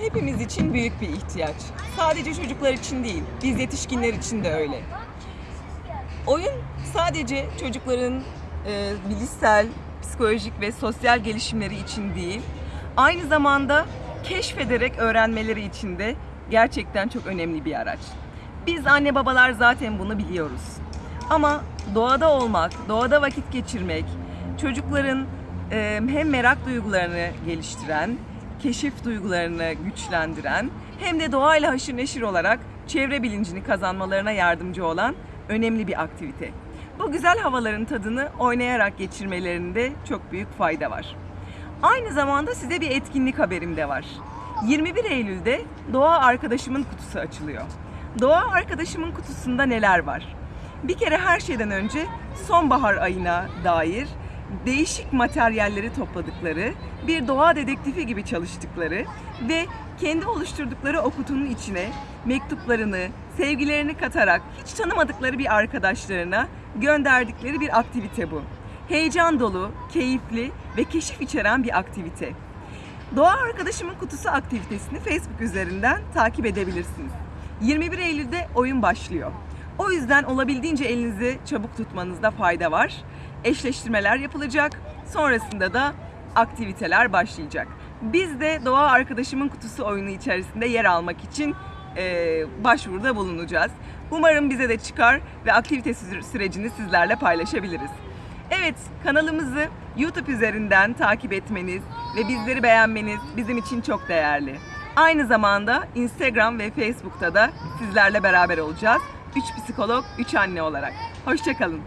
hepimiz için büyük bir ihtiyaç. Sadece çocuklar için değil, biz yetişkinler için de öyle. Oyun sadece çocukların e, bilişsel, psikolojik ve sosyal gelişimleri için değil, aynı zamanda keşfederek öğrenmeleri için de gerçekten çok önemli bir araç. Biz anne babalar zaten bunu biliyoruz. Ama doğada olmak, doğada vakit geçirmek, çocukların e, hem merak duygularını geliştiren, keşif duygularını güçlendiren, hem de doğayla haşır neşir olarak çevre bilincini kazanmalarına yardımcı olan önemli bir aktivite. Bu güzel havaların tadını oynayarak geçirmelerinde çok büyük fayda var. Aynı zamanda size bir etkinlik haberim de var. 21 Eylül'de Doğa Arkadaşımın Kutusu açılıyor. Doğa Arkadaşımın kutusunda neler var? Bir kere her şeyden önce sonbahar ayına dair değişik materyalleri topladıkları, bir doğa dedektifi gibi çalıştıkları ve kendi oluşturdukları o kutunun içine mektuplarını, sevgilerini katarak hiç tanımadıkları bir arkadaşlarına gönderdikleri bir aktivite bu. Heyecan dolu, keyifli ve keşif içeren bir aktivite. Doğa Arkadaşımın Kutusu aktivitesini Facebook üzerinden takip edebilirsiniz. 21 Eylül'de oyun başlıyor. O yüzden olabildiğince elinizi çabuk tutmanızda fayda var. Eşleştirmeler yapılacak. Sonrasında da aktiviteler başlayacak. Biz de Doğa Arkadaşımın Kutusu oyunu içerisinde yer almak için eee, başvuruda bulunacağız. Umarım bize de çıkar ve aktivite sü- sürecini sizlerle paylaşabiliriz. Evet, kanalımızı YouTube üzerinden takip etmeniz ve bizleri beğenmeniz bizim için çok değerli. Aynı zamanda Instagram ve Facebook'ta da sizlerle beraber olacağız. 3 psikolog, 3 anne olarak. Hoşçakalın.